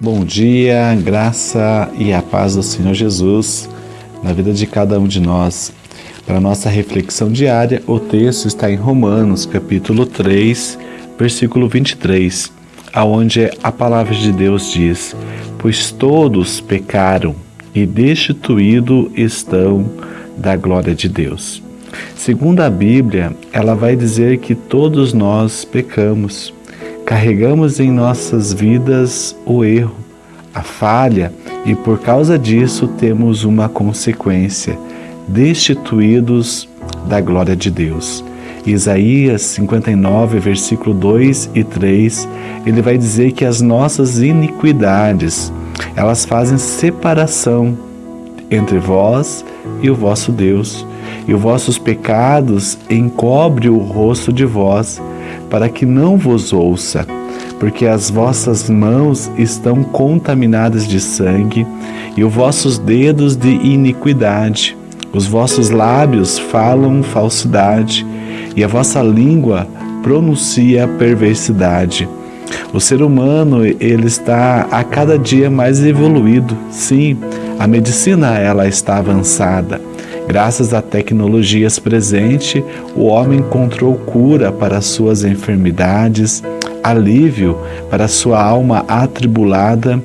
Bom dia, graça e a paz do Senhor Jesus na vida de cada um de nós. Para nossa reflexão diária, o texto está em Romanos, capítulo 3, versículo 23, aonde a palavra de Deus diz: "Pois todos pecaram e destituídos estão da glória de Deus." Segundo a Bíblia, ela vai dizer que todos nós pecamos. Carregamos em nossas vidas o erro, a falha, e por causa disso temos uma consequência: destituídos da glória de Deus. Isaías 59, versículo 2 e 3, ele vai dizer que as nossas iniquidades, elas fazem separação entre vós e o vosso Deus, e os vossos pecados encobre o rosto de vós, para que não vos ouça, porque as vossas mãos estão contaminadas de sangue e os vossos dedos de iniquidade. Os vossos lábios falam falsidade e a vossa língua pronuncia perversidade. O ser humano, ele está a cada dia mais evoluído. Sim, a medicina ela está avançada. Graças a tecnologias presentes, o homem encontrou cura para suas enfermidades, alívio para sua alma atribulada,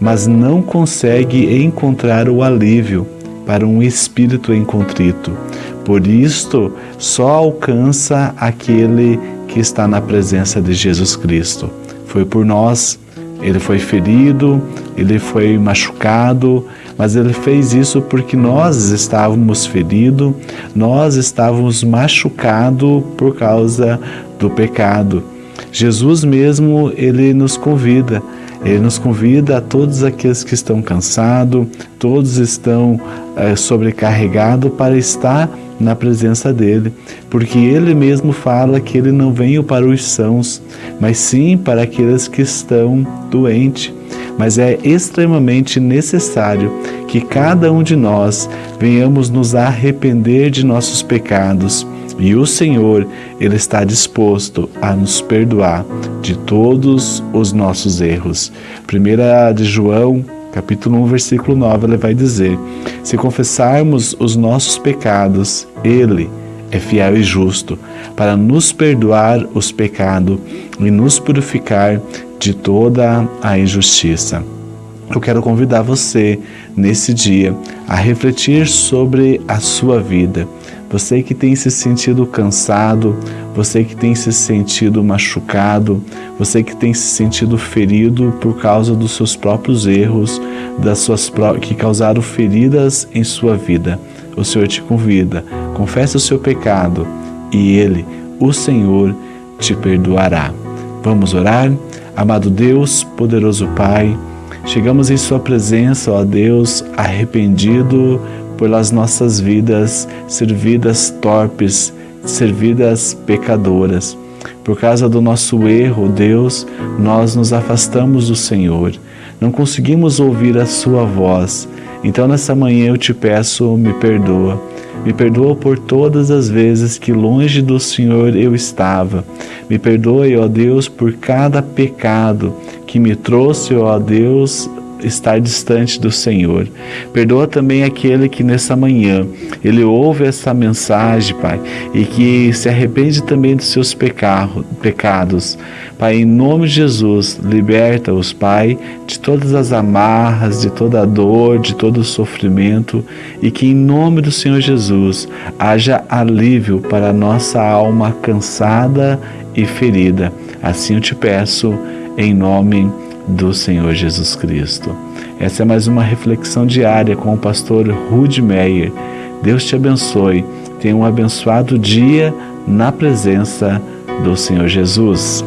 mas não consegue encontrar o alívio para um espírito em contrito. Por isto, só alcança aquele que está na presença de Jesus Cristo. Foi por nós, ele foi ferido, ele foi machucado, mas ele fez isso porque nós estávamos feridos, nós estávamos machucados por causa do pecado. Jesus mesmo, ele nos convida, ele nos convida a todos aqueles que estão cansados, todos estão é, sobrecarregados para estar na presença dele, porque ele mesmo fala que ele não veio para os sãos, mas sim para aqueles que estão doentes mas é extremamente necessário que cada um de nós venhamos nos arrepender de nossos pecados. E o Senhor, Ele está disposto a nos perdoar de todos os nossos erros. Primeira de João, capítulo 1, versículo 9, ele vai dizer: Se confessarmos os nossos pecados, Ele é fiel e justo para nos perdoar os pecados e nos purificar de toda a injustiça. Eu quero convidar você nesse dia a refletir sobre a sua vida. Você que tem se sentido cansado, você que tem se sentido machucado, você que tem se sentido ferido por causa dos seus próprios erros, das suas que causaram feridas em sua vida. O Senhor te convida, confesse o seu pecado e ele, o Senhor, te perdoará. Vamos orar? Amado Deus, poderoso Pai, chegamos em Sua presença, ó Deus, arrependido pelas nossas vidas, servidas torpes, servidas pecadoras. Por causa do nosso erro, Deus, nós nos afastamos do Senhor. Não conseguimos ouvir a Sua voz. Então, nessa manhã eu te peço, me perdoa me perdoa por todas as vezes que longe do Senhor eu estava. Me perdoe, ó Deus, por cada pecado que me trouxe, ó Deus, estar distante do Senhor. Perdoa também aquele que nessa manhã ele ouve essa mensagem, Pai, e que se arrepende também dos seus pecados. Pai, em nome de Jesus, liberta-os, Pai, de todas as amarras, de toda a dor, de todo o sofrimento e que em nome do Senhor Jesus haja alívio para a nossa alma cansada e ferida. Assim eu te peço, em nome de do Senhor Jesus Cristo. Essa é mais uma reflexão diária com o pastor Rude Meyer. Deus te abençoe. Tenha um abençoado dia na presença do Senhor Jesus.